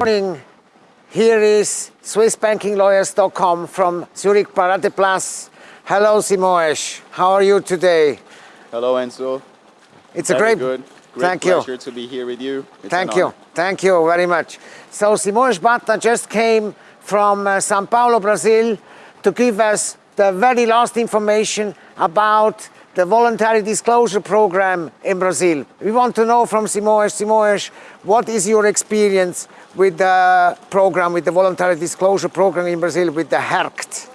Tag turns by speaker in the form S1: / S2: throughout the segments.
S1: morning. Here is SwissBankingLawyers.com from Zurich Paradeplatz. Hello, Simoes. How are you today?
S2: Hello, Enzo.
S1: It's
S2: Very
S1: a great,
S2: good. Great
S1: thank
S2: pleasure
S1: you.
S2: to be here with you. It's
S1: Thank you.
S2: honor.
S1: Thank you very much. So Simoes Bata just came from uh, Sao Paulo, Brazil to give us the very last information about the voluntary disclosure program in Brazil. We want to know from Simoes, Simoes, what is your experience with the program, with the voluntary disclosure program in Brazil, with the RERCT?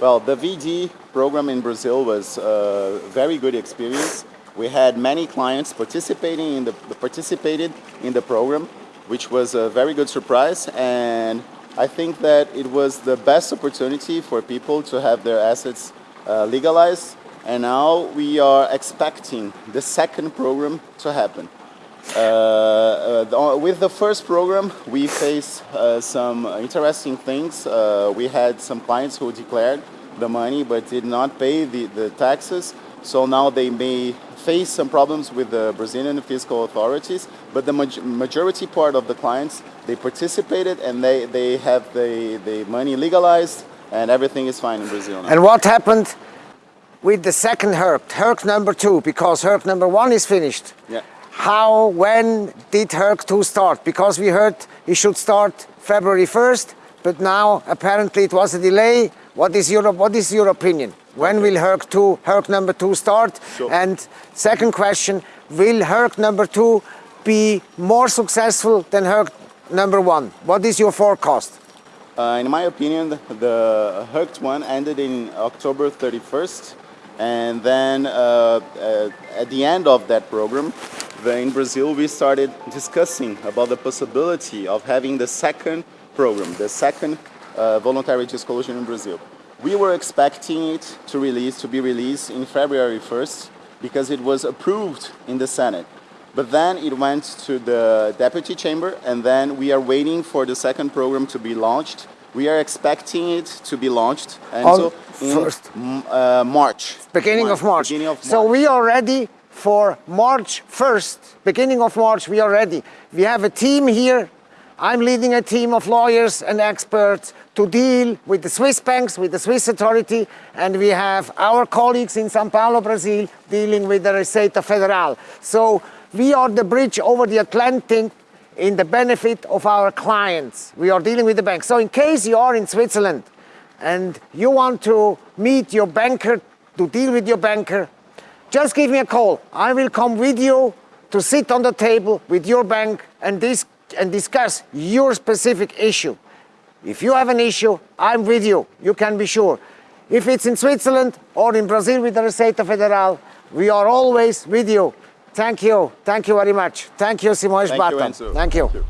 S2: Well, the VD program in Brazil was a very good experience. We had many clients participating in the participated in the program, which was a very good surprise. And I think that it was the best opportunity for people to have their assets uh, legalized. And now we are expecting the second program to happen. Uh, uh, the- with the first program, we faced uh, some interesting things. Uh, we had some clients who declared the money but did not pay the, the taxes. So now they may face some problems with the Brazilian fiscal authorities. But the maj- majority part of the clients, they participated and they, they have the, the money legalized and everything is fine in Brazil now.
S1: And what happened with the second RERCT, RERCT number two, because RERCT number one is finished?
S2: Yeah.
S1: How, when did HERC 2 start? Because we heard it should start February 1st, but now apparently it was a delay. What is your, what is your opinion? When will HERC 2, HERC number 2 start?
S2: Sure.
S1: And second question, will HERC number 2 be more successful than HERC number 1? What is your forecast?
S2: Uh, in my opinion, the- Herc one ended in October 31st, and then uh, uh, at the end of that program, in Brazil, we started discussing about the possibility of having the second program, the second uh, voluntary disclosure in Brazil. We were expecting it to release to be released in February 1st because it was approved in the Senate. But then it went to the deputy chamber, and then we are waiting for the second program to be launched. We are expecting it to be launched and
S1: On
S2: so in
S1: first.
S2: m- uh, March.
S1: Beginning of March.
S2: Beginning of
S1: So we are ready for March 1st, beginning of March, we are ready. We have a team here. I'm leading a team of lawyers and experts to deal with the Swiss banks, with the Swiss authority, and we have our colleagues in Sao Paulo, Brazil, dealing with the Receita Federal. So we are the bridge over the Atlantic in the benefit of our clients. We are dealing with the banks. So in case you are in Switzerland and you want to meet your banker, to deal with your banker, just give me a call. I will come with you to sit on the table with your bank and, dis- and discuss your specific issue. If you have an issue, I'm with you, you can be sure. If it's in Switzerland or in Brazil with the Receita Federal, we are always with you. Thank you. Thank you very much. Thank you, Simões
S2: Thank you,
S1: Thank you.
S2: Thank you.